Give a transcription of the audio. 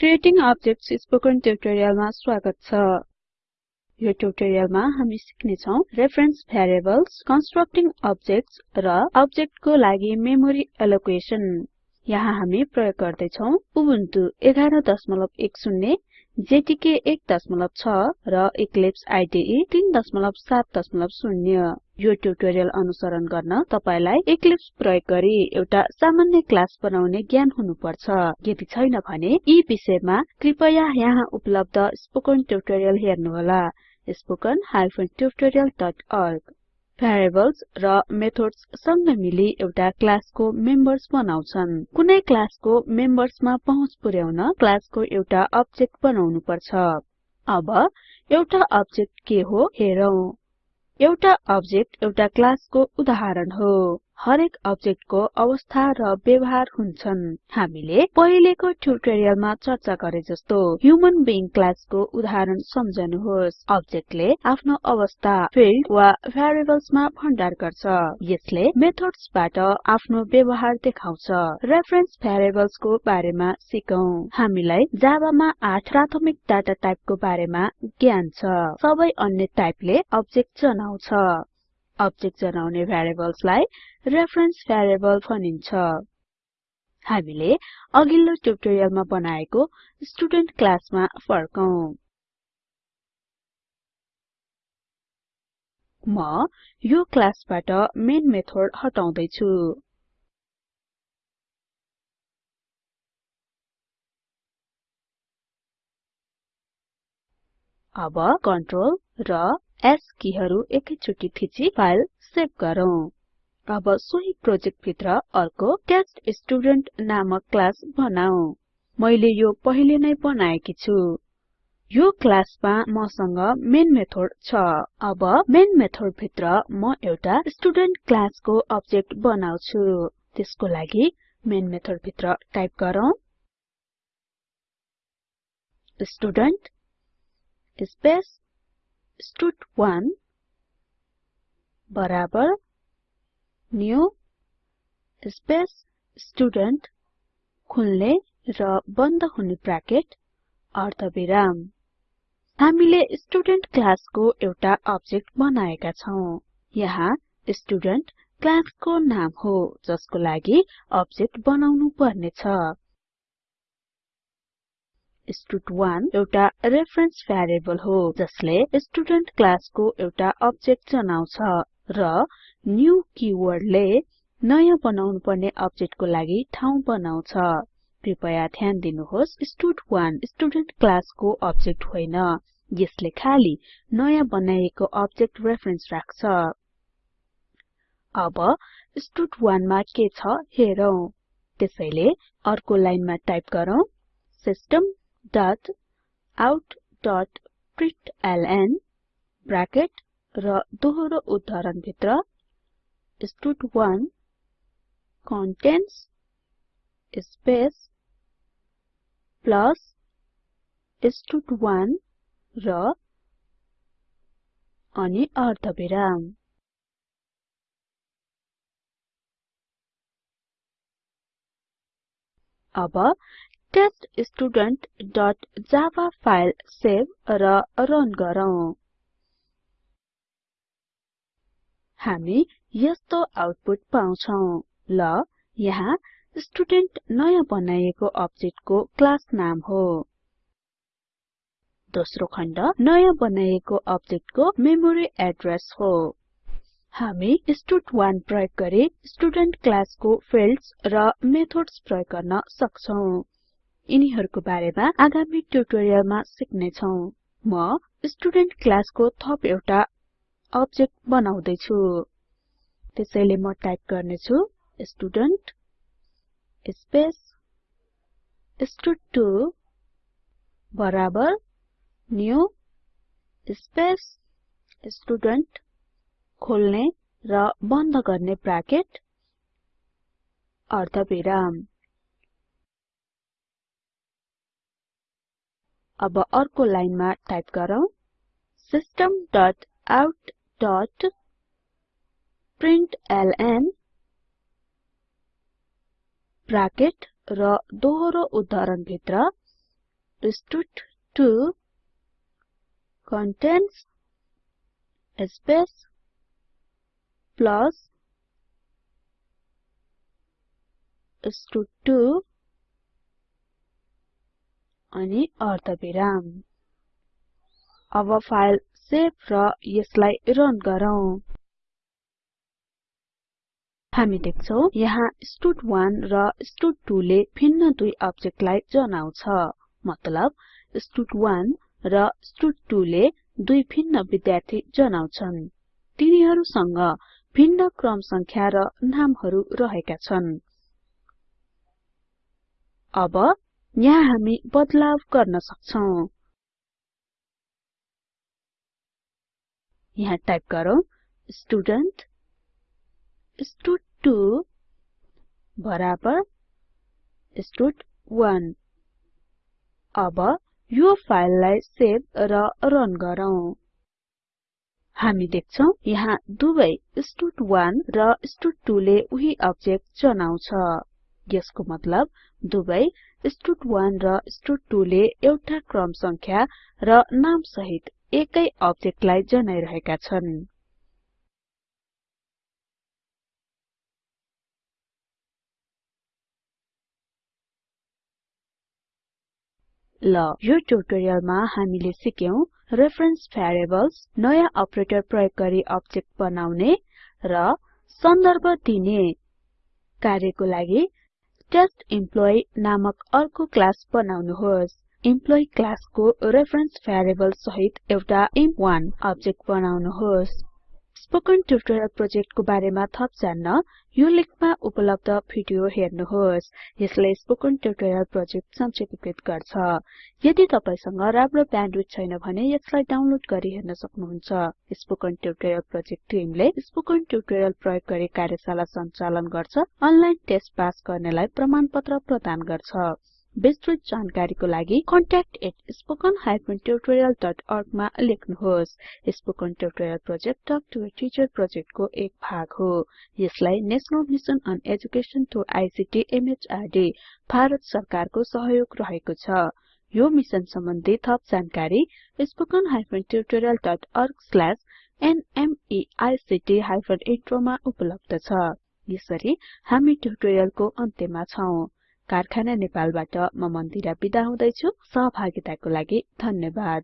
Creating objects spoken ट्युटोरियलमा स्वागत छ। यो ट्युटोरियलमा हामी सिक्ने छौं रेफरेन्स भेरिएबल्स कन्स्ट्रक्टिङ अब्जेक्ट्स र अब्जेक्टको लागि मेमोरी एलोकेसन यहाँ हामी प्रयोग गर्दै छौं उबुन्टु 1110 जेटीके 16 र इक्लिप्स आईडीई 370 यो ट्युटोरियल अनुसरण गर्न तपाईलाई इक्लिप्स प्रयोग गरी एउटा सामान्य क्लास बनाउने ज्ञान हुनुपर्छ। यदि छैन भने यी विषयमा कृपया यहाँ उपलब्ध स्पोकन ट्युटोरियल हेर्नुहोला। spoken tutorialorg भेरिएबल्स र मेथड्स सँगै मिली एउटा क्लासको मेम्बर्स बनाउछन्। कुनै क्लासको मेम्बर्समा पहुँच पुर्याउन क्लासको एउटा अब्जेक्ट बनाउनु पर्छ अब एउटा अब्जेक्ट के हो हेरौं। एउटा अब्जेक्ट एउटा क्लासको उदाहरण हो। हरेक अब्जेक्टको अवस्था र व्यवहार हुन्छन्। हामीले पहिलेको ट्युटोरियलमा चर्चा गरे जस्तो ह्युमन बिइङ क्लासको उदाहरण सम्झनुहोस्। अब्जेक्टले आफ्नो अवस्था फिल्ड वा भेरिएबल्समा भण्डार गर्छ। यसले मेथड्सबाट आफ्नो व्यवहार देखाउँछ। रेफरेन्स भेरिएबल्सको बारेमा सिकौं। हामीलाई जावामा 8 प्राथमिक डाटा टाइपको बारेमा ज्ञान छ। सबै अन्य टाइपले अब्जेक्ट जनाउँछ। अब्जेक्ट जनाउने भेरिएबल्सलाई रेफरेन्स भेरिएबल भनिन्छ। हामीले अघिल्लो ट्युटोरियलमा बनाएको स्टुडेन्ट क्लासमा फर्कौं। म यो क्लासबाट मेन मेथड हटाउँदै छु अब कन्ट्रोल र S किहरू एकैचोटि थिची फाइल सेभ गरौँ। अब सोही प्रोजेक्ट भित्र अर्को टेस्ट स्टुडेन्ट नामक क्लास बनाऊ। मैले यो पहिले नै बनाएकी छु। यो क्लासमा मसँग मेन मेथड छ। अब मेन मेथड भित्र म एउटा स्टुडेन्ट क्लासको अब्जेक्ट बनाउँछु। त्यसको लागि मेन मेथड भित्र टाइप गरौँ। स्टुडेन्ट स्पेस स्टड1 बराबर न्यू स्पेस स्टुडेन्ट खुल्ने र बन्द हुने ब्राकेट अर्धविराम। हामीले स्टुडेन्ट क्लासको एउटा अब्जेक्ट बनाएका छौं। यहाँ स्टुडेन्ट क्लासको नाम हो जसको लागि अब्जेक्ट बनाउनु पर्ने छ स्टड1 एउटा रेफरेन्स भेरिएबल हो जसले स्टुडेन्ट क्लासको एउटा अब्जेक्ट जनाउँछ र न्यू किवर्डले नयाँ बनाउनु पर्ने अब्जेक्टको लागि ठाउँ बनाउँछ। कृपया ध्यान दिनुहोस् स्टड1 स्टुडेन्ट क्लासको अब्जेक्ट होइन यसले खाली नयाँ बनाइएको अब्जेक्ट रेफरेन्स राख्छ। अब स्टड1 मा के छ हेरौं। त्यसैले अर्को लाइनमा टाइप गरौँ system dot out dot println bracket र दोहोरो उद्धरण भित्र स्टड1 कन्टेन्स स्पेस प्लस स्टड1 र अनि अर्धविराम। अब teststudentजावा फाइल सेभ र रन गरौँ। हामी यस्तो आउटपुट पाउँछौं। ल यहाँ स्टुडेन्ट नयाँ बनाइएको अब्जेक्टको क्लास नाम हो। दोस्रो खण्ड नयाँ बनाइएको अब्जेक्टको मेमोरी एड्रेस हो। हामी स्टड1 प्रयोग गरी स्टुडेन्ट क्लासको फिल्ड्स र मेथड्स प्रयोग गर्न सक्छौं। यिनीहरुको बारेमा आगामी ट्युटोरियलमा सिक्ने छौं म स्टुडेन्ट क्लासको थप एउटा अब्जेक्ट बनाउँदै छु त्यसैले म टाइप गर्ने छु स्टुडेन्ट स्पेस स्टड2 बराबर न्यू स्पेस स्टुडेन्ट खोल्ने र बन्द गर्ने ब्राकेट अर्धविराम। अब अर्को लाइनमा टाइप गरौँ। System dot out dot println bracket र दोहोरो उद्धरण भित्र stud2 contains space plus stud2 अनि अर्धविराम अब फाइल सेभ र यसलाई रन गरौँ। हामी देख्छौं यहाँ स्टड1 र स्टड2 ले भिन्न दुई अब्जेक्टलाई जनाउँछ। मतलब स्टड1 र स्टड2 ले दुई भिन्न विद्यार्थी जनाउँछन्। तिनीहरुसँग भिन्न क्रम संख्या र नामहरु रहेका छन्। अब यहाँ हामी बदलाव गर्न सक्छौं। यहाँ टाइप गरौँ स्टुडेन्ट स्टड2 बराबर स्टड1 अब यो फाइललाई सेभ र रन गरौँ। हामी देख्छौं यहाँ दुवै स्टड1 र स्टड2 ले उही अब्जेक्ट जनाउँछ। यसको मतलब दुवै स्टड1 र स्टड2 ले एउटा क्रम संख्या र नाम सहित एकै अब्जेक्टलाई जनाइरहेका छन्। ल यो ट्युटोरियलमा हामीले सिक्यौं रेफरेन्स भेरिएबल्स नयाँ अपरेटर प्रयोग गरी अब्जेक्ट बनाउने र सन्दर्भ दिने कार्यको लागि टेस्टेम्प्लोई नामक अर्को क्लास बनाउनुहोस्। इम्प्लोइ क्लासको रेफरेन्स भेरिएबल सहित एउटा इम्प1 अब्जेक्ट बनाउनुहोस्। स्पोकन ट्युटोरियल प्रोजेक्टको बारेमा थप जान्न यो लिंकमा उपलब्ध भिडियो हेर्नुहोस्। यसले स्पोकन ट्युटोरियल प्रोजेक्ट संक्षेपित गर्छ। यदि तपाईसँग राम्रो ब्यान्डविड्थ छैन भने यसलाई डाउनलोड गरी हेर्न सक्नुहुन्छ। स्पोकन ट्युटोरियल प्रोजेक्ट टिमले स्पोकन ट्युटोरियल प्रयोग गरी कार्यशाला सञ्चालन गर्छ अनलाइन टेस्ट पास गर्नेलाई प्रमाणपत्र प्रदान गर्छ। विस्तृत जानकारीको लागि contact@spoken tutorialorg मा लेख्नुहोस्। Spoken tutorial project talk to a teacher प्रोजेक्टको एक भाग हो। यसलाई national mission on education through ICT MHRD Bharat सरकारको सहयोग रहेको छ। यो मिशन सम्बन्धी थप जानकारी spoken tutorialorg intro मा उपलब्ध छ। यसरी हामी ट्युटोरियलको अन्त्यमा छौं। कारखाना नेपालबाट म मन्दिरा बिदा हुदैछु। सहभागिताको लागि धन्यवाद।